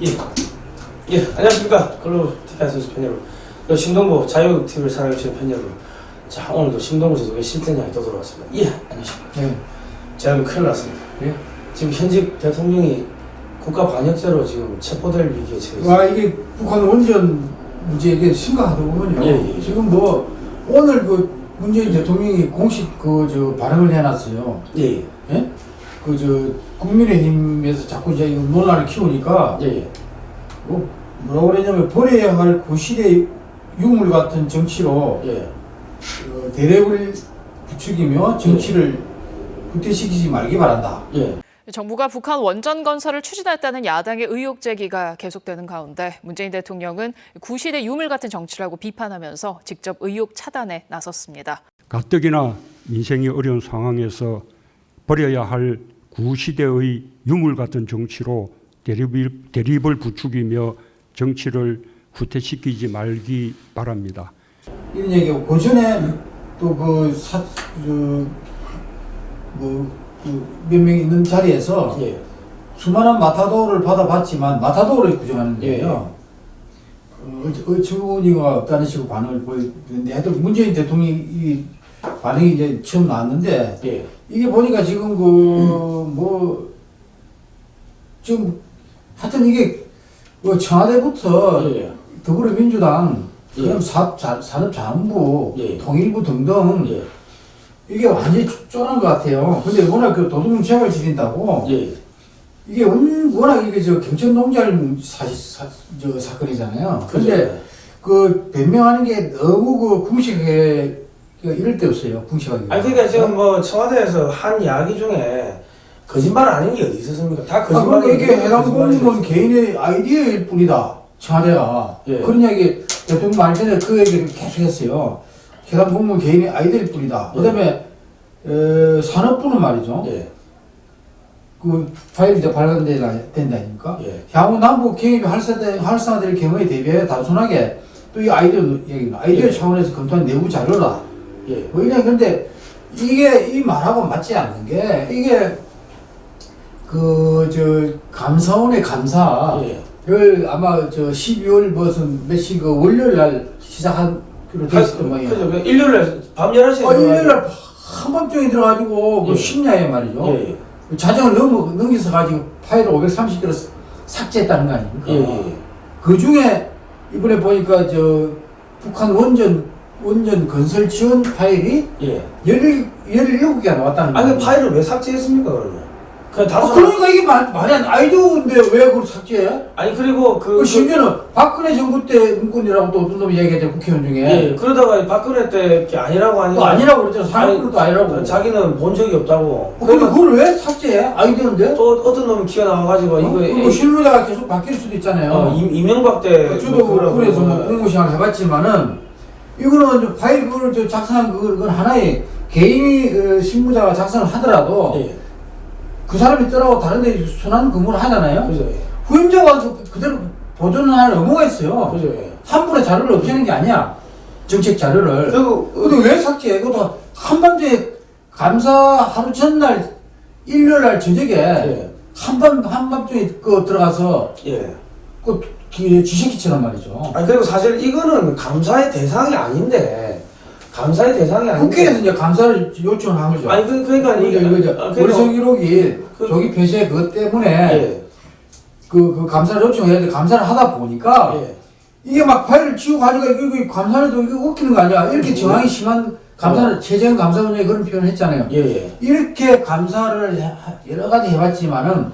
예. 예, 안녕하십니까. 글로벌 TV한 선수 팬 여러분. 그 신동보 자유TV를 사랑해주시는 팬 여러분. 자, 오늘도 신동보 선수의 실전량이 또 돌아왔습니다. 예, 안녕하십니까. 네. 제가 큰일 났습니다. 예. 지금 현직 대통령이 국가 반역죄로 지금 체포될 위기에 처해 있습니다. 와 이게 북한 원전 문제 이게 심각하더군요. 예, 예. 지금 뭐 오늘 그 문재인 대통령이 공식 그 저 발언을 해놨어요. 예, 예, 예? 그 저 국민의힘에서 자꾸 이제 이 논란을 키우니까 예, 예. 뭐 뭐라고 그러냐면 버려야 할 구시대 유물 같은 정치로 예. 어, 대립을 부추기며 정치를 후퇴시키지 말기 바란다. 예. 정부가 북한 원전 건설을 추진했다는 야당의 의혹 제기가 계속되는 가운데 문재인 대통령은 구시대 유물 같은 정치라고 비판하면서 직접 의혹 차단에 나섰습니다. 가뜩이나 인생이 어려운 상황에서 버려야 할 구시대의 유물 같은 정치로 대립을, 대립을 부추기며 정치를 후퇴시키지 말기 바랍니다. 이런 얘기고 그 전에 또그 사, 그, 뭐, 그몇 명 있는 자리에서 예. 수많은 마타도를 받아봤지만 마타도를 구정하는 예. 거예요. 어, 어처구니가 없다는 식으로 반응을 보였는데 하여튼 문재인 대통령이 이 반응이 이제 처음 나왔는데 예. 이게 보니까 지금 그 뭐 지금 하여튼 이게 뭐 청와대부터 예. 더불어민주당 예. 그다음 사, 자, 산업자원부 예. 통일부 등등 예. 이게 완전히 쪼는 것 같아요. 근데 워낙 그 도둑놈 책을 지린다고 예. 이게 원- 워낙 이게 저 경천 농장 사실 사, 저 사건이잖아요. 근데? 그 변명하는 게 너무 그 궁식 하게 그 이럴 데 없어요. 궁식하게. 아니 그러니까 지금 뭐 청와대에서 한 이야기 중에 거짓말 아닌 게 어디 있었습니까? 다 아, 그러니까 이게 해당 공무원 개인의 아이디어일 뿐이다. 청와대가. 예. 그런 이야기 대통령 말 전에 그 얘기를 계속 했어요. 해당 공무원 개인의 아이디어일 뿐이다. 예. 그 다음에, 에, 산업부는 말이죠. 예. 그 파일이 이제 발간된다, 된다 아닙니까? 예. 향후 남북 경협이 활성화, 활성화될 경우에 대비해 단순하게 또 이 아이디어 얘기는 아이디어 예. 차원에서 검토한 내부 자료다. 예. 뭐 이런 근데 이게 이 말하고 맞지 않는 게 이게 그 저 감사원의 감사를 예. 아마 저 12월 무슨 몇시 그 월요일 날 시작한 그로 돼 있었던 모양이에요. 그죠? 그 일요일에 밤 11시에 어, 일요일 날 한밤중에 들어가지고 그 예. 심야에 말이죠. 예. 예. 그 자정을 넘어 넘겨서 가지고 파일을 530개로 삭제했다는 거 아닙니까? 예. 예. 그 중에 이번에 보니까 저 북한 원전 원전 건설 지원 파일이 예. 17, 17개가 나왔다는 아니 거예요. 그 파일을 왜 삭제했습니까 그러면? 그냥 아, 다수 그러니까 이게 말, 말이 안 아이디어인데 왜 그걸 삭제해? 아니 그리고 그, 그 심지어는 박근혜 정부 때 문건이라고 또 어떤 놈이 얘기했죠 국회의원 중에 예, 그러다가 박근혜 때게 아니라고 하니까 그거 아니라고 그랬잖아 사람들도 아니 라고 자기는 본 적이 없다고. 어, 그러니까 그걸 왜 삭제해? 아이디어인데? 또 어떤 놈이 기어 나와가지고 어? 이거 그리고 실무자가 계속 바뀔 수도 있잖아요 어, 임- 이명박 때 저도 뭐 그래서 뭐 그러고 공무 시간을 해봤지만은 이거는 저 파일 그걸 저 작성한 그걸 그건 하나의 개인이 그 실무자가 작성을 하더라도 예, 그 사람이 떠나고 다른 데 순환 근무를 하잖아요. 그죠, 예. 후임자가 그- 그대로 하는 의무가 있어요. 그죠, 예. 한 분의 자료를 없애는 게 아니야. 정책 자료를. 그리고 근데 왜 삭제해? 그것도 한밤중에 감사 하루 전날 일요일 날 저녁에 예. 한밤 한밤중에 그 들어가서 예. 그 기- 지새끼처럼 말이죠. 아니 그리고 사실 이거는 감사의 대상이 아닌데 감사의 대상이 아닌데 국회에서 이제 감사를 요청을 한 거죠. 아니 그 그러니까 이거 이게 이거 아, 그러니까- 월성 1호기 그- 조기 폐쇄 그것 때문에 예. 그, 그 감사를 요청해야 돼. 감사를 하다 보니까 예. 이게 막 파일을 치우고 가니까 이거, 이거 감사를도 이거 웃기는 거 아니야. 이렇게 음. 정황이 심한 감사를 최재형 감사원장이 그런 표현을 했잖아요. 예, 예. 이렇게 감사를 해- 여러 가지 해봤지만은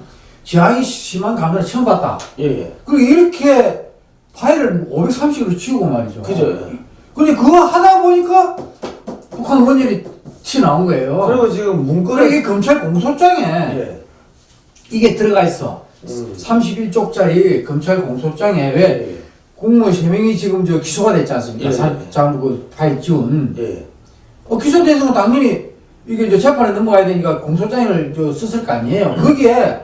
저항이 심한 감사를 처음 봤다. 예, 예. 그리고 이렇게 파일을 530으로 치우고 말이죠. 그죠. 근데 그거 하다 보니까 북한 원전이 튀어나온 거예요. 그리고 지금 문건에 이게 검찰 공소장에 예. 이게 들어가 있어. 음. 31쪽짜리 검찰 공소장에 왜 예. 공무원 3명이 지금 저 기소가 됐지 않습니까? 예. 사- 장부 그 파일 지운. 예. 어, 기소돼서 는 당연히 이게 이제 재판에 넘어가야 되니까 공소장을 저 썼을 거 아니에요. 거기에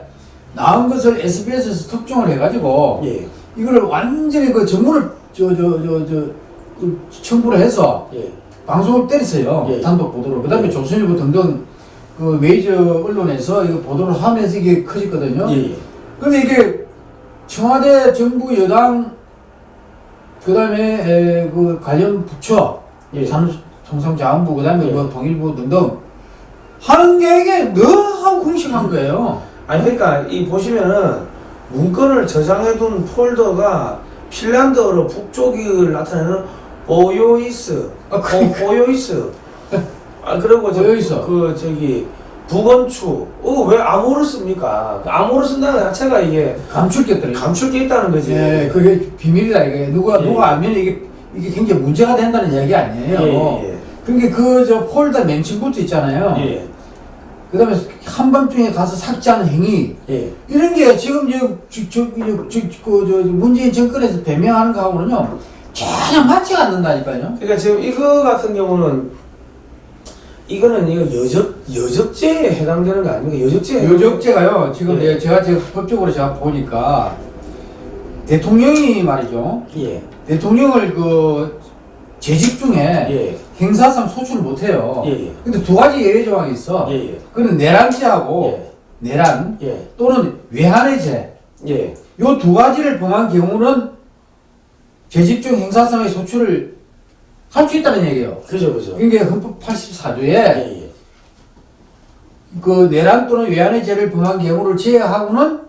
나온 것을 SBS에서 특종을 해가지고 예. 이거를 완전히 그 전문을 저, 저, 저, 저, 그 첨부를 해서 예. 방송을 때렸어요. 예. 단독 보도로. 그 다음에 예. 조선일보 등등 그 메이저 언론에서 이거 보도를 하면서 이게 커졌거든요. 예. 예. 근데 이게 청와대 정부 여당 그 다음에 그 관련 부처 예. 산업통상자원부 그 다음에 예. 뭐 통일부 등등 하는 게 이게 너무 궁식한 거예요. 아니 그러니까 이 보시면은 문건을 저장해둔 폴더가 핀란드어로 북쪽을 나타내는 보요이스, 아, 보, 보요이스. 아 그리고 저, 보요이스. 그 저기 북원추. 어 왜 암호를 씁니까? 그 암호를 쓴다는 자체가 이게 감출 게 있더라고요. 감출 게 있다는 거지. 예, 그게 비밀이다 이게 누가 예. 누가 알면 이게 이게 굉장히 문제가 된다는 이야기 아니에요. 예, 그러니까 그 저 폴더 멘션부터 있잖아요. 예, 예, 그 다음에 한밤중에 가서 삭제하는 행위 예. 이런 게 지금 저 저저그 문재인 정권에서 배명하는 거하고는요 전혀 맞지가 않는다니까요. 그러니까 지금 이거 같은 경우는 이거는 이거 여적 여적죄에 해당되는 거 아닙니까? 여적죄. 요적죄가요 지금 예. 내- 제가 지금 법적으로 제가 보니까 대통령이 말이죠 예, 대통령을 그 재직 중에 예, 행사상 소출을 못해요. 예, 예. 근데 두 가지 예외 조항이 있어. 예, 예. 그는 내란죄하고 예. 내란 예, 또는 외환의 죄. 예, 요 두 가지를 범한 경우는 재직 중 행사상의 소출을 할 수 있다는 얘기예요. 그죠, 그죠. 그게 헌법 84조에 예, 예. 그 내란 또는 외환의 죄를 범한 경우를 제외하고는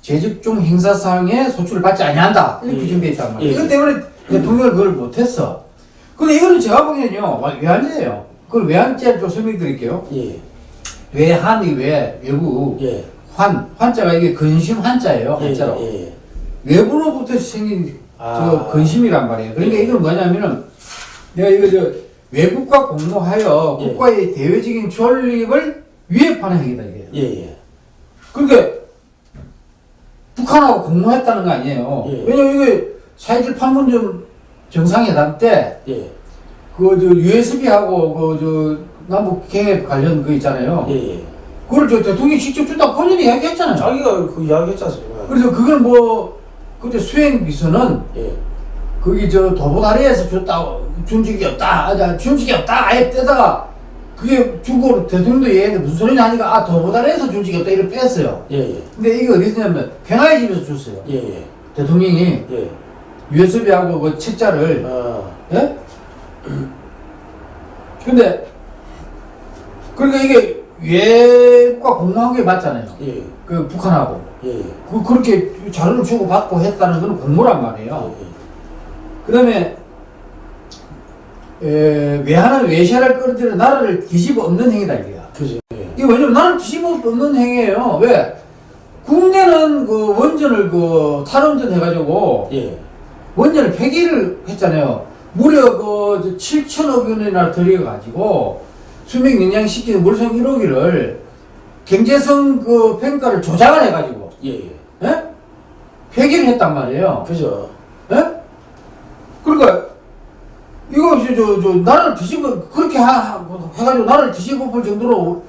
재직 중 행사상의 소출을 받지 아니한다. 이렇게 예. 규정되어 있단 말이에요. 예. 이것 때문에 대통령을 그걸 못했어. 근데 이거는 제가 보기에는요, 외환죄예요. 그걸 외환죄를 좀 설명드릴게요. 예, 외환이 외, 외부, 예. 환, 환자가 이게 근심 환자예요, 예, 한자로. 예, 예. 외부로부터 생긴 아. 저 근심이란 말이에요. 그러니까 예. 이건 뭐냐면은 내가 이거 저 외국과 공모하여 예. 국가의 대외적인 존립을 위협하는 행위다 이게. 예, 예. 그러니까 북한하고 공모했다는 거 아니에요. 예. 왜냐면 이게 사회적 판문점 정상회담 때 예, 그 저 USB하고 그 저 남북 경협 관련 그 있잖아요. 예, 예. 그걸 저 대통령이 직접 주다 본인이 이야기했잖아요. 자기가 그 이야기 했지 않습니까? 그래서 그걸 뭐 그때 수행 비서는 예, 거기 저 도보다리에서 줬다 준 적이 없다 아, 준 적이 없다 아예 떼다가 그게 주고 대통령도 얘기했는데 무슨 소리냐 하니까 아 도보다리에서 준 적이 없다 이렇게 뺐어요 예, 예. 근데 이게 어디서 냐면 평화의 집에서 줬어요 예, 예. 대통령이 예. USB하고 그 책자를 아, 예? 근데 그러니까 이게 외과 공모한 게 맞잖아요 예, 그 북한하고 예, 예. 그, 그렇게 자료를 주고 받고 했다는 건 공모란 말이에요 예, 그 다음에 외환은 외세를 끌어들여 나라를 뒤집어 엎는 행위다 이게야. 그죠. 예. 이게 왜냐면 나라를 뒤집어 엎는 행위예요. 왜? 국내는 그 원전을 그 탈원전 해가지고 예, 원전을 폐기를 했잖아요. 무려 그 7천억 원이나 들여가지고 수명 영양시키는 물성 1호기를 경제성 그 평가를 조작을 해가지고 예, 예. 예? 폐기를 했단 말이에요. 그죠. 예? 그러니까 이거 저, 저, 저 나라를 뒤집어 그렇게 하, 하- 해가지고 나라를 뒤집어 볼 정도로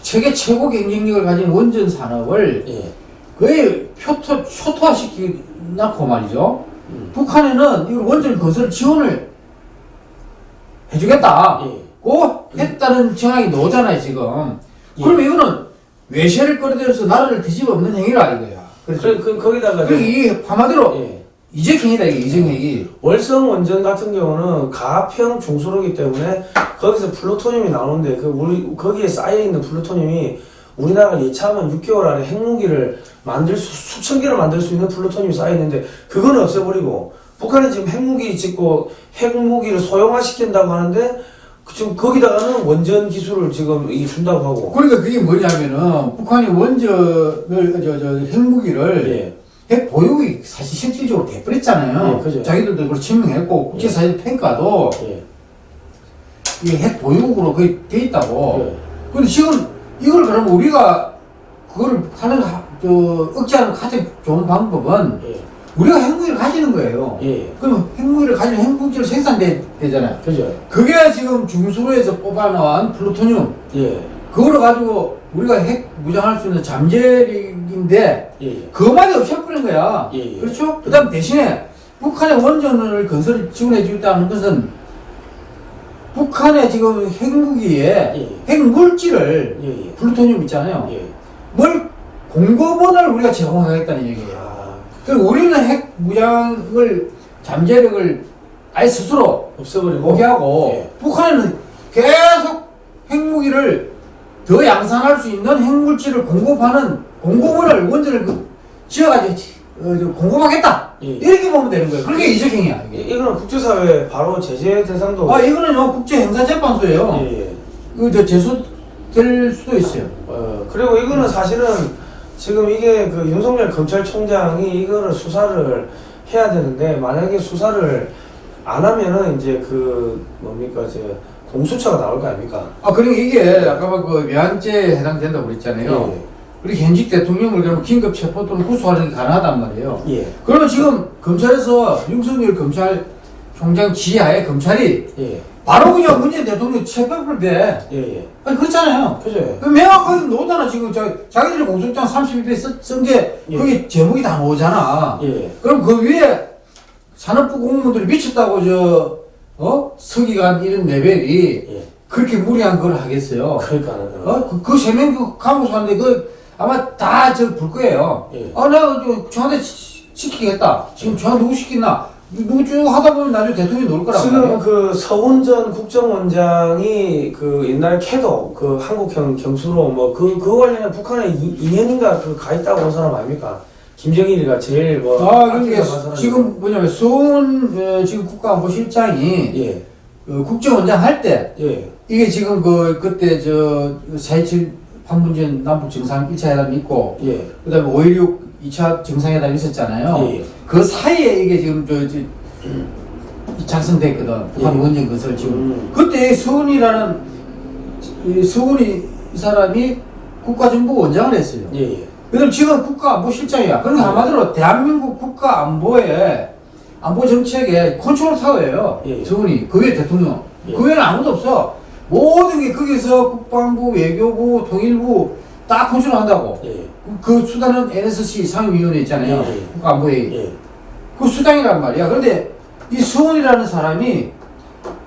세계 최고 경쟁력을 가진 원전 산업을 예, 거의 표토, 초토화시키놓고 말이죠. 음. 북한에는 이 원전 건설 지원을 해주겠다. 예. 고 했다는 정황이 나오잖아요, 지금. 예. 그러면 이거는 외세를 끌어들여서 나라를 뒤집어 엎는 행위라 이거야. 그래서 그, 그, 거기다가. 그리고 이 한마디로 예. 이적행위다 이게 이적행위. 월성 원전 같은 경우는 가평 중수로기 때문에 거기서 플루토늄이 나오는데 그 우리 거기에 쌓여 있는 플루토늄이 우리나라가 예차하면 6개월 안에 핵무기를 만들 수 수천 개를 만들 수 있는 플루토늄이 쌓여 있는데 그거는 없애버리고 북한이 지금 핵무기 짓고 핵무기를 소형화 시킨다고 하는데 그 지금 거기다가는 원전 기술을 지금 이 준다고 하고 그러니까 그게 뭐냐면은 북한이 원전을 저, 저 핵무기를 예 핵 보유국이 사실 실질적으로 돼버렸잖아요. 예. 자기들도 그걸 증명했고 국제사회 평가도 예, 이게 핵 보유국으로 거의 돼 있다고. 예. 근데 지금 이걸 그러면 우리가 그거를 하는 하- 저 억제하는 가장 좋은 방법은 예, 우리가 핵무기를 가지는 거예요. 예, 그럼 핵무기를 가지면 핵무기를 생산되잖아요. 그죠 그게 지금 중수로에서 뽑아놓은 플루토늄 예, 그거를 가지고 우리가 핵 무장할 수 있는 잠재력인데 예, 예. 그것만이 없애버린 거야. 예, 예. 그렇죠? 그 다음 대신에 북한의 원전을 건설 지원해 주겠다는 것은 북한의 지금 핵무기에 예. 핵물질을 예, 예. 플루토늄 있잖아요. 예. 뭘 공급원을 우리가 제공하겠다는 얘기예요. 아, 그리고 우리는 핵 무장을 잠재력을 아예 스스로 없애버리고 포기하고 예. 북한은 계속 핵무기를 더 양산할 수 있는 핵물질을 공급하는 공급원을 원전을 그 지어가지고 어, 저 공급하겠다 예. 이렇게 보면 되는 거예요. 그게 이적행위야 이- 이게. 이거는 국제사회 바로 제재 대상도 아 이거는요 국제 행사재판소예요. 예, 예. 그저 제소될 수도 있어요. 어, 그리고 이거는 사실은 지금 이게 그 윤석열 검찰총장이 이거를 수사를 해야 되는데 만약에 수사를 안 하면은 이제 그 뭡니까 이제 공수처가 나올 거 아닙니까? 아 그러니까 이게 아까 그 외환죄에 해당된다고 그랬잖아요. 그리고 현직 대통령을 그러면 긴급 체포 또는 구속하는 게 가능하단 말이에요. 예. 예. 그러면 지금 검찰에서 윤석열 검찰총장 지하에 검찰이 예. 바로 그냥 문재인 대통령 체포를 돼. 예. 예. 아니 그렇잖아요. 그죠? 그 명확하게 나오잖아 지금 자, 자기들이 공소장 32배 쓴게 예. 그게 제목이 다 나오잖아. 예. 그럼 그 위에 산업부 공무원들이 미쳤다고 저 어? 서기관 이런 레벨이 예. 그렇게 무리한 걸 하겠어요. 그러니까는 어? 그, 그 세명 그 감옥 사는데 그 아마 다저불 거예요. 예. 아 내가 저 저한테 시- 시키겠다. 지금 저 누구 시키나? 누구 쭉 하다 보면 나중에 대통령이 놓을 거란 지금 말이에요. 그 서훈 전 국정원장이 그 옛날 캐도 그 한국형 경수로 뭐그그 관련해 북한에 2년인가 그 가 있다고 한 사람 아닙니까? 김정일이가 제일 뭐 아 그러니까. 지금 뭐냐면 수은 어, 지금 국가안보실장이 예. 어, 국정원장 할때 예. 이게 지금 그 그때 저4.27 판문점 남북 정상 1차 회담이 있고 예. 그다음에 5.16 2차 정상회담이 있었잖아요. 예. 그 사이에 이게 지금 저, 저 작성됐거든. 북한 예. 원전 건설 지금. 음. 그때 서훈이라는 이 서훈이 이 사람이 국가정보 원장을 했어요. 예. 예. 그다음 지금 국가안보 실장이야. 그러니까 한마디로 대한민국 국가안보의 안보 정책의 컨트롤 타워예요. 예. 서훈이 그 위에 대통령. 예. 그 위에는 아무도 없어. 모든 게 거기서 국방부, 외교부, 통일부 다 컨트롤한다고. 예. 그 수단은 NSC 상임위원회 있잖아요. 예, 예. 국가안보회의. 예. 그 수장이란 말이야. 그런데 이 서훈이라는 사람이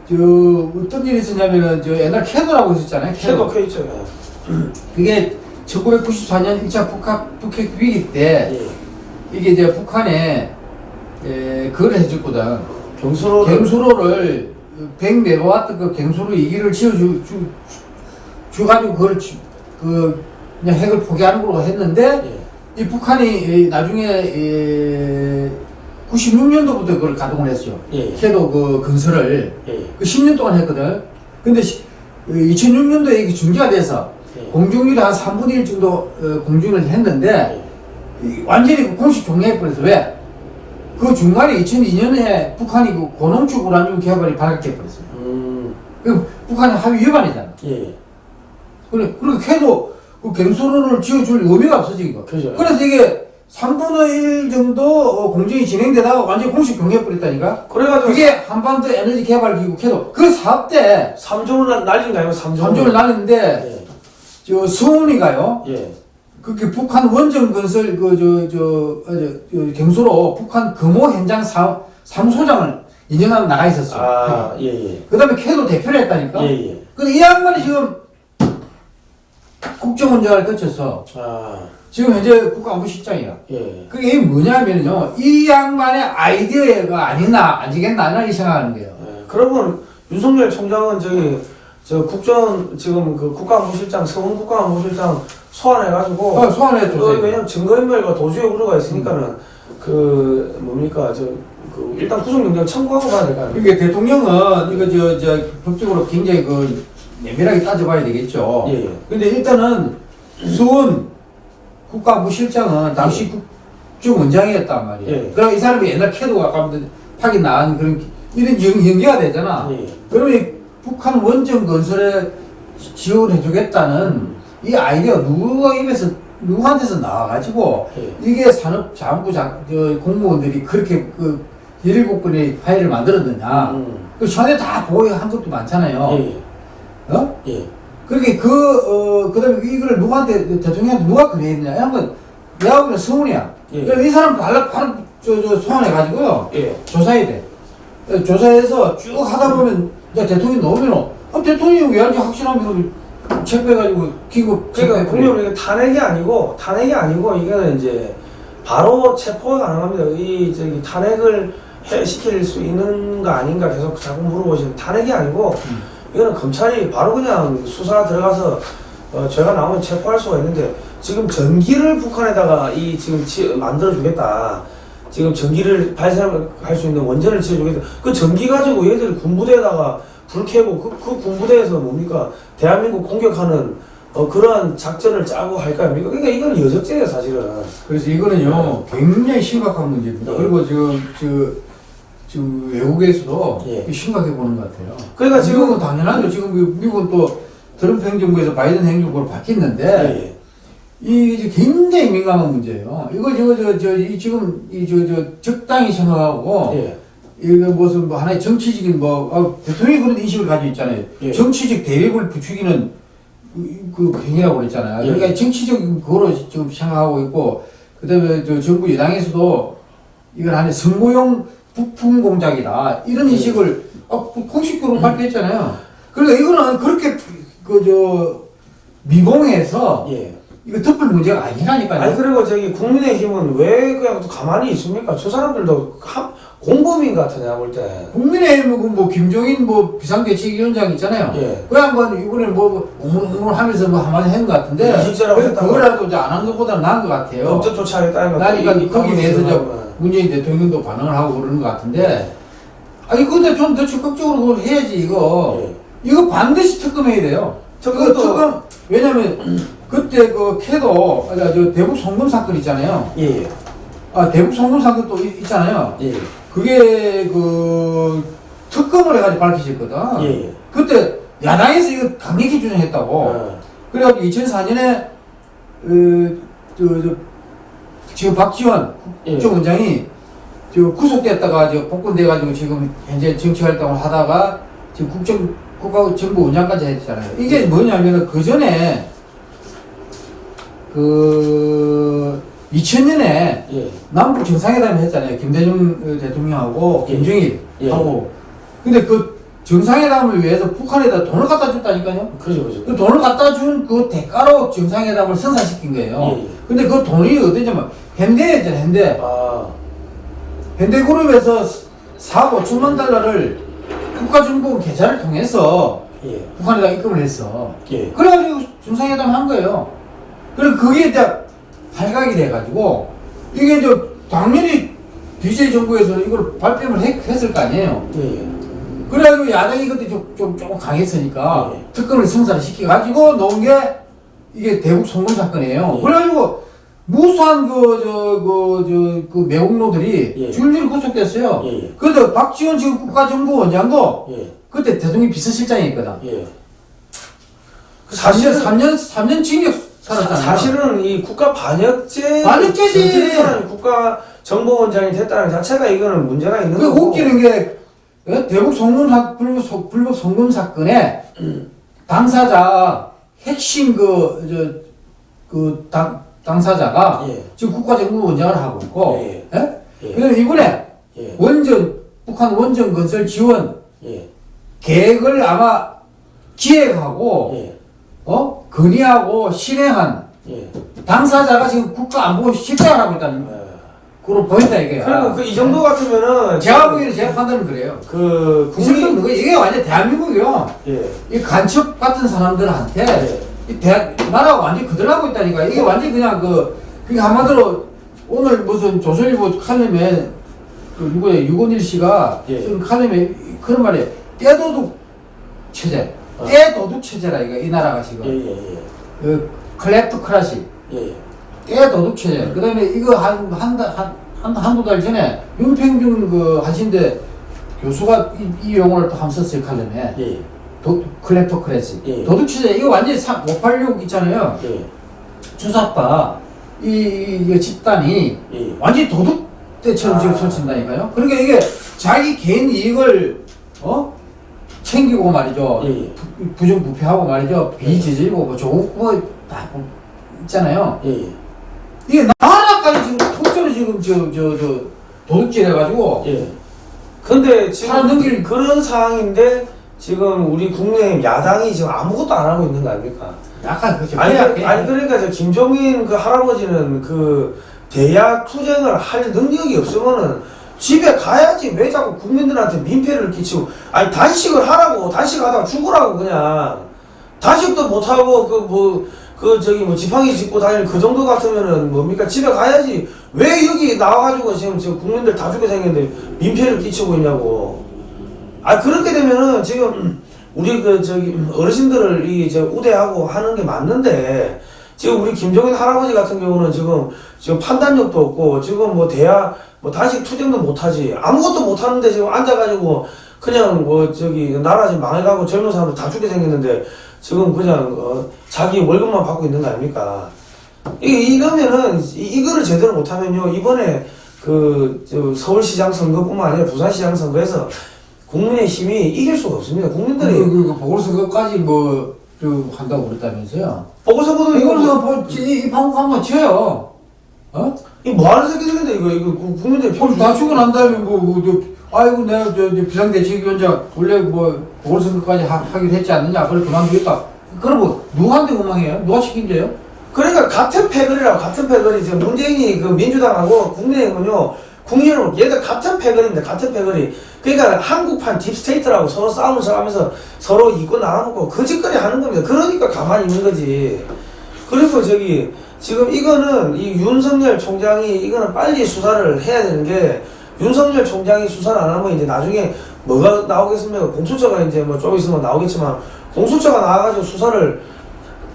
저 어떤 일이 있었냐면은 저 옛날 KEDO라고 있었잖아요. KEDO KEDO 있죠. 그게 1994년 1차 북핵, 북핵 위기 때 예. 이게 이제 북한에 에, 그걸 해줬거든. 경수로 갱수로를 100메가와트 그 갱수로 2기를 지어주 주, 주, 가지고 그걸 지- 그 그냥 핵을 포기하는 걸로 했는데 예. 이 북한이 이 나중에 이 96년도부터 그걸 가동을 했어요. 예. 캐도 그 건설을 예. 그 10년 동안 했거든. 근데 시- 그 2006년도에 이게 중지가 돼서 예. 공중률이 한 3분의 1 정도 어, 공중을 했는데 이 완전히 그 공식 종료해버려서 왜? 그 중간에 2002년에 북한이 그 고농축 우라늄 개발이 발각해버렸어요. 음. 그 북한이 합의 위반이잖아. 예. 그래, 그리고 캐도 그 갱소로를 지어줄 의미가 없어지, 이거. 그죠. 그래서 이게 3분의 1 정도 어, 공정이 진행되다가 완전히 공식 종료해버렸다니까? 그래가지고 그게 한반도 에너지 개발 기구 캐도 그 사업 때 3조를 날린 거 아니고 3조. 3조를 날렸는데, 예. 저 서훈이가요, 예. 그게 북한 원전 건설 그, 저, 저, 어, 저, 저 경수로 북한 금호 현장 사, 사무소장을 인정하고 나가 있었어요. 아, 예, 예. 그 다음에 캐도 대표를 했다니까? 예, 예. 근데 이 양반이 지금 국정원장을 거쳐서 아, 지금 현재 국가안보실장이야. 예. 그게 뭐냐면요. 이 양반의 아이디어가 아니나, 아니겠나, 나이 생각하는 거예요. 예. 그러면 윤석열 총장은 저기 저 국정 지금 그 국가안보실장 서훈 국가안보실장 소환해가지고 어, 소환해 그. 왜냐면 증거인멸과 도주의 우려가 있으니까는 그 뭡니까 저 그 일단 구속영장 청구하고 가야 될거 아닙니까? 그러니까 대통령은 이거 저, 저, 법적으로 굉장히 그, 내밀하게 따져봐야 되겠죠. 예, 예. 근데 일단은 수원 국가부실장은 당시 국정원장이었단 말이에요. 예. 그럼 이 사람이 옛날 캐도가 아까 파기 나은 그런 이런 연, 연계가 되잖아. 예. 그러면 이 북한 원전 건설에 지- 지원해 주겠다는 이 아이디어 누가 입에서 누구한테서 나와가지고 예. 이게 산업자원부 장, 저 공무원들이 그렇게 그 17건의 파일을 만들었느냐. 음. 그 전에 다 보고한 것도 많잖아요. 예, 어? 예. 그렇게 그, 어, 그 다음에 이거를 누구한테, 대통령한테 누가 그랬냐? 이런 건 내가 보기엔 서훈이야. 예. 그럼 이 사람 바로, 바로, 저, 저, 소환해가지고요. 예. 조사해야 돼. 어, 조사해서 쭉 하다 보면, 이제 대통령이 나오면, 어, 대통령이 왜 하는지 확실하면 체크해가지고, 기급, 그러니까 이게 탄핵이 아니고 탄핵이 아니고 이거는 이제 바로 체포가 가능합니다. 이 저기 탄핵을 해, 시킬 수 있는 거 아닌가 계속 자꾸 물어보시는 탄핵이 아니고 이거는 검찰이 바로 그냥 수사 들어가서 어, 죄가 나오면 체포할 수가 있는데 지금 전기를 북한에다가 이 지금 지, 만들어 주겠다. 지금 전기를 발생할 수 있는 원전을 지어주겠다. 그 전기 가지고 얘들 군부대에다가 불 켜고 그, 그 군부대에서 뭡니까 대한민국 공격하는 어, 그러한 작전을 짜고 할거 아닙니까? 그러니까 이건 여적죄예요 사실은. 그래서 이거는요 굉장히 심각한 문제입니다. 예. 그리고 지금 저 지금 외국에서도 예. 심각해 보는 것 같아요. 그러니까 지금 당연하죠. 지금 그 미국은 또 트럼프 행정부에서 바이든 행정부로 바뀌었는데 예, 이 이제 굉장히 민감한 문제예요. 이거 저거 저저 지금 이저저 적당히 생각하고 예, 이거 무슨 뭐 하나의 정치적인 뭐 아, 대통령이 그런 인식을 가지고 있잖아요. 예. 정치적 대립을 부추기는 그- 그 행위라고 그랬잖아요. 예. 그러니까 정치적인 거로 지금 생각하고 있고 그다음에 저 정부 여당에서도 이건 하나의 선거용 부품 공작이다 이런 예. 인식을 아, 공식적으로 발표했잖아요. 그러니까 이거는 그렇게 그 저 미봉해서 예. 이거 덮을 문제가 아니라니까요. 아니 그리고 저기 국민의힘은 왜 그냥 또 가만히 있습니까? 저 사람들도 한, 공범인 것 같아 내가 볼 때. 국민의힘은 뭐 김종인 뭐 비상대책위원장 있잖아요. 예. 그 양반 이번에 뭐 우물우물 하면서 뭐 한마디 한것 같은데 예. 그거라도 이제 안 한 것보다 나은 것 같아요. 법적 조치하겠다는 거. 나니까 이- 이 거기 대해서 저. 문재인 대통령도 반응을 하고 그러는 것 같은데 아니 근데 좀 더 적극적으로 해야지 이거 예. 이거 반드시 특검해야 돼요. 그 특검 왜냐면 그때 그 캐도 아, 저 대북 송금 사건 있잖아요. 예, 아 대북 송금 사건 또 있- 있잖아요. 예, 그게 그 특검을 해가지고 밝히셨거든. 예, 예. 그때 야당에서 이거 강력히 주장했다고. 어. 그래가지고 2004년에 그, 저, 저, 지금 박지원 예. 국정원장이 저 구속됐다가 저 복권돼가지고 지금 현재 정치 활동을 하다가 지금 국정 국가정보원장까지 했잖아요. 이게 뭐냐면은 그 전에 그 2000년에 예. 남북 정상회담을 했잖아요. 김대중 대통령하고 예. 김정일 예. 하고. 근데 그 정상회담을 위해서 북한에다 돈을 갖다 줬다니까요. 그죠, 그죠. 그 돈을 갖다 준 그 대가로 정상회담을 선사시킨 거예요. 예, 예. 근데 그 돈이 어디냐면 현대였잖아, 현대. 아, 현대그룹에서 4억 5천만 달러를 국가정보원 계좌를 통해서 예, 북한에다 입금을 했어. 예. 그래가지고 정상회담 한 거예요. 그럼 그게 이제 발각이 돼가지고 이게 이제 당연히 DJ 정부에서 이걸 발표를 했, 했을 거 아니에요. 예, 예. 그래가지고 야당이 그때 좀, 좀 조금 강했으니까 네. 특검을 성사를 시켜가지고 놓은 게 이게 대북 송금 사건이에요. 네. 그래가지고 무수한 그, 저, 그, 저, 그 매국노들이 예. 줄줄이 구속됐어요. 예, 예. 그래도 박지원 지금 국가정보원장도 예, 그때 대통령 비서실장이었거든. 예. 그 사실은 사실은 3년, 3년 징역. 사실은 이 국가 반역죄 반역죄지. 사람이 국가 정보원장이 됐다는 자체가 이거는 문제가 있는 그 거고. 웃기는 게 어? 대북 송금 사, 불법, 송- 불법 송금 사건에 당사자 핵심 그, 저, 그 당, 당사자가 예. 지금 국가정보 원장을 하고 있고, 예. 예? 예. 그다음에 이번에 예, 원전, 북한 원전 건설 지원 예, 계획을 아마 기획하고, 예, 어? 건의하고 실행한 예. 당사자가 지금 국가안보 실장을 하고 있다는 예. 그로 보인다 이게요. 그리고 그 이 정도 같으면은 제가 보기에는 제가 판단은 그래요. 그 국민 거 이게 완전 대한민국이요. 예, 이 간첩 같은 사람들한테 예. 이 대, 나라가 완전 히 그들하고 있다니까. 이게 완전 히 그냥 그, 그게 한마디로 오늘 무슨 조선일보 칼럼에 그 누구야 유건일 씨가 예. 쓴 칼럼에 그런 말이에요. 떼도둑 체제, 어. 떼도둑 체제라 이거 이 나라가 지금. 예, 예, 예, 그 클랩토크라시, 예, 떼도둑 체제. 그 다음에 이거 한 한한 한, 한두 달 전에 윤평균 그 하신대 교수가 이, 이 용어를 또 한번 썼어요 칼럼에. 예, 도, 클레토크레시 예. 도둑치제 이거 완전히 3, 586 있잖아요 예, 주사파 이, 이, 이 집단이 예. 완전히 도둑대처럼 지금 아. 설친다니까요 그러니까 이게 자기 개인 이익을 어 챙기고 말이죠 예, 예. 부- 부정부패하고 말이죠 비지질고 뭐 좋은 거다 있잖아요 예, 예. 이게 나라까지 지금 통째로 지금 저 저 저 도둑질 해가지고 예. 근데 지금 넘길- 그런 상황인데 지금 우리 국내 야당이 지금 아무것도 안 하고 있는 거 아닙니까? 약간 그죠 아니, 그- 아니 그러니까 저 김종인 그 할아버지는 그 대야 투쟁을 할 능력이 없으면은 집에 가야지. 왜 자꾸 국민들한테 민폐를 끼치고. 아니 단식을 하라고. 단식하다가 죽으라고 그냥. 단식도 못하고 그 뭐 그 저기 뭐 지팡이 짚고 다닐 그 정도 같으면은 뭡니까? 집에 가야지. 왜 여기 나와가지고 지금 지금 국민들 다 죽게 생겼는데 민폐를 끼치고 있냐고. 아 그렇게 되면은 지금 우리 그 저기 어르신들을 이 저 우대하고 하는 게 맞는데 지금 우리 김종인 할아버지 같은 경우는 지금 지금 판단력도 없고 지금 뭐 대야 뭐 단식 투쟁도 못하지 아무것도 못하는데 지금 앉아가지고 그냥 뭐 저기 나라 지금 망해가고 젊은 사람들 다 죽게 생겼는데 지금 그냥 어 자기 월급만 받고 있는 거 아닙니까? 이 이러면은 이- 이거를 제대로 못하면요 이번에 그저 서울시장 선거뿐만 아니라 부산시장 선거에서 국민의 힘이 이길 수가 없습니다. 국민들이 그, 그, 그 보궐선거까지 뭐, 저, 한다고 그랬다면서요? 이거 이거는 뭐, 뭐, 이, 이 방법 한번 쳐요. 어? 이뭐 하는 새끼들인데 이거 이거 국- 국민들이 그럼 다 죽고 난 다음에 뭐, 뭐, 저, 아이고, 내가 저, 저 비상대책위원장 원래 뭐, 보궐선거까지 하, 하기로 했지 않느냐? 그래, 그만두겠다. 그러면 누구한테 원망해요? 누가 책임져요? 그러니까 같은 패거리라고 같은 패거리 지금 문재인이 그 민주당하고 국민의힘은요 국민의힘 얘들 같은 패거리입니다 같은 패거리 그러니까 한국판 deep state라고 서로 싸움을 하면서 서로 이권 나눠먹고 거짓거리 하는 겁니다. 그러니까 가만히 있는 거지. 그리고 저기 지금 이거는 이 윤석열 총장이 이거는 빨리 수사를 해야 되는 게 윤석열 총장이 수사를 안 하면 이제 나중에 뭐가 나오겠습니까? 공수처가 이제 뭐 좀 있으면 나오겠지만 공수처가 나와가지고 수사를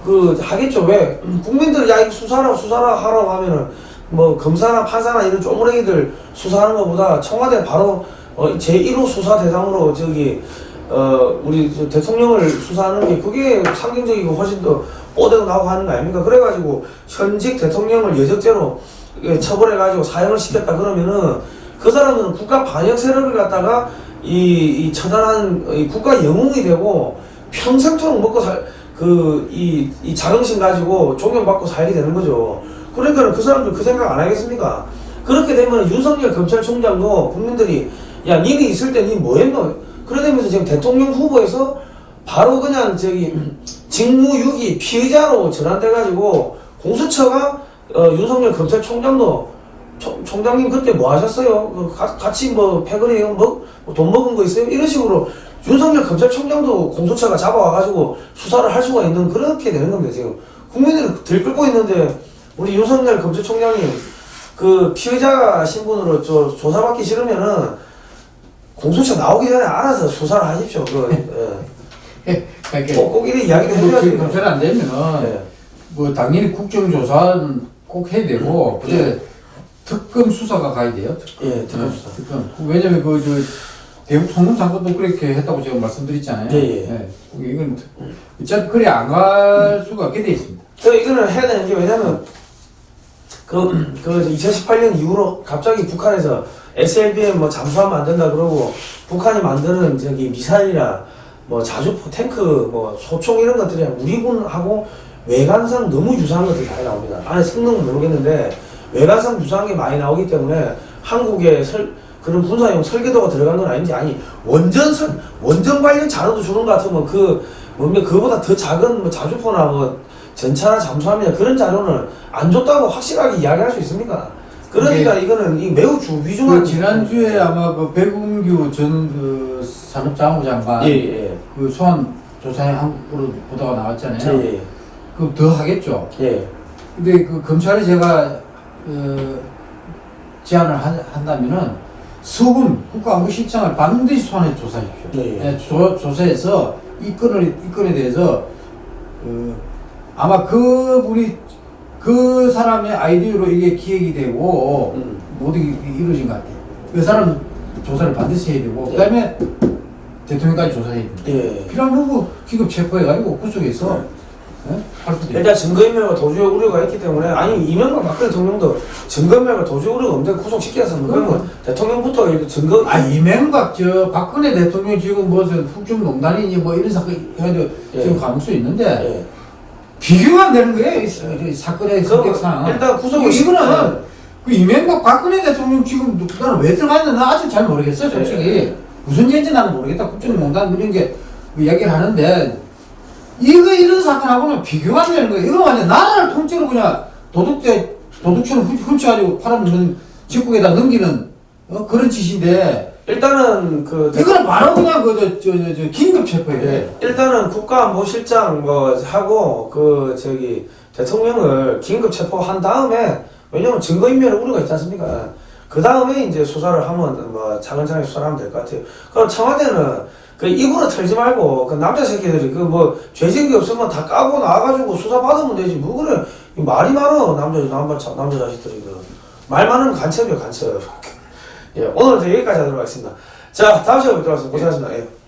그 하겠죠. 왜? 국민들 야 이거 수사라 수사라 하라고 하면은 뭐 검사나 판사나 이런 쪼무레기들 수사하는 것보다 청와대 바로 어, 제1호 수사 대상으로 저기 어 우리 저 대통령을 수사하는 게 그게 상징적이고 훨씬 더 뽀대고 나오고 하는 거 아닙니까 그래가지고 현직 대통령을 여적죄로 예, 처벌해가지고 사형을 시켰다 그러면은 그 사람들은 국가 반역 세력을 갖다가 이, 이 처단한 이 국가 영웅이 되고 평생토록 먹고 살 그 이 이 자긍심 가지고 존경받고 살게 되는 거죠. 그러니까 그 사람들 그 생각 안 하겠습니까? 그렇게 되면 윤석열 검찰총장도 국민들이 야 니네 있을 때 니 뭐했노? 그러면서 지금 대통령 후보에서 바로 그냥 저기 직무유기 피의자로 전환돼가지고 공수처가 어, 윤석열 검찰총장도 총, 총장님 그때 뭐 하셨어요? 그 가- 같이 뭐 패거리 뭐, 뭐돈 먹은 거 있어요? 이런 식으로 윤석열 검찰총장도 공수처가 잡아와가지고 수사를 할 수가 있는 그렇게 되는 겁니다 지금 국민들이 들끓고 있는데 우리 윤석열 검찰총장님 그 피의자 신분으로 저 조사받기 싫으면은 공수처 나오기 전에 알아서 수사를 하십시오. 그 예. 그러니까 꼭, 꼭 이런 이야기도 뭐 해야지. 지금 검찰 안 되면은 예. 뭐 당연히 국정조사는 꼭 해야 되고 근데 특검 수사가 가야 돼요. 특- 예, 특검 수사. 특검. 왜냐면 그저 대북 통금 사건도 그렇게 했다고 제가 말씀드렸잖아요. 예, 예. 이건 특- 어차피 그래 안 갈 수가 없게 돼 있습니다. 그 이거는 해야 되는 게 왜냐면 그, 그 2018년 이후로 갑자기 북한에서 SLBM 뭐 잠수하면 안 된다 그러고 북한이 만드는 저기 미사일이나 뭐 자주포 탱크 뭐 소총 이런 것들이 우리 군하고 외관상 너무 유사한 것들이 많이 나옵니다. 안에 성능은 모르겠는데 외관상 유사한 게 많이 나오기 때문에 한국의 설, 그런 군사용 설계도가 들어간 건 아닌지 아니 원전 설, 원전 관련 자료도 주는 것 같으면 그 뭡니까 그거보다 더 작은 뭐 자주포나 뭐 전차나 잠수함이나 그런 자료는 안 줬다고 확실하게 이야기할 수 있습니까? 그러니까 이거는 이 매우 주, 위중한 그 지난주에 아마 그 백운규 전그 산업자원부 장관 예, 예, 그 소환 조사에 한국으로 보도가 나왔잖아요. 예, 그럼 더 하겠죠. 예, 근데 그 검찰에 제가 어, 제안을 한, 한다면은 서금 국가안보실장을 반드시 소환해 조사하십시오. 예, 예. 네, 조, 조사해서 이 건을 이 건에 대해서 어, 아마 그분이 그 사람의 아이디어로 이게 기획이 되고 음. 모든 게 이루어진 것 같아요. 그 사람 조사를 반드시 해야 되고 그 다음에 대통령까지 조사해야 됩니다. 예. 필요한 부분 기급 체포해가지고 구속해서 예? 할수 돼요. 일단 증거인멸과 도주의 우려가 있기 때문에 아니 이명박 박근혜 대통령도 증거인멸과 도주의 우려가 없는데 구속시켰으면 그러면 대통령부터 이렇게 증거 아 이명박 저 박근혜 대통령 지금 무슨 북중농단이니 뭐 이런 사건 해가지고 예. 지금 가능성 있는데 예. 비교가 안 되는 거예요 이, 이 사건의 성격상. 일단 구속을 이거는 그 이명박 박근혜 대통령 지금 나는 왜 들어갔는지 나 아직 잘 모르겠어 솔직히. 예. 무슨 죄인지 나는 모르겠다. 국정농단 뭐 이런 게 이야기를 하는데 이거 이런 사건하고는 비교가 안 되는 거예요. 이거 완전 나라를 통째로 그냥 도둑대 도둑처럼 훔- 훔쳐가지고 팔아먹는 적국에다 넘기는 어, 그런 짓인데 일단은 그 대- 이거는 바로 그냥 그저저저 저, 긴급 돼. 예, 일단은 국가안보실장 뭐 하고 그 저기 대통령을 긴급 체포한 다음에 왜냐면 증거인멸의 우려가 있지 않습니까? 그 다음에 이제 수사를 하면 뭐 차근차근 수사를 하면 될 것 같아요. 그럼 청와대는 그 입으로 털지 말고 그 남자 새끼들이 그 뭐 죄진 게 없으면 다 까고 나와가지고 수사 받으면 되지 뭐 그래 이 말이 많어 남자 남자 자- 남자 자식들이 그 말 많으면 간첩이야 간첩. 예 오늘은 여기까지 하도록 하겠습니다. 자 다음 시간에 뵙도록 하겠습니다. 고생하셨습니다. 예.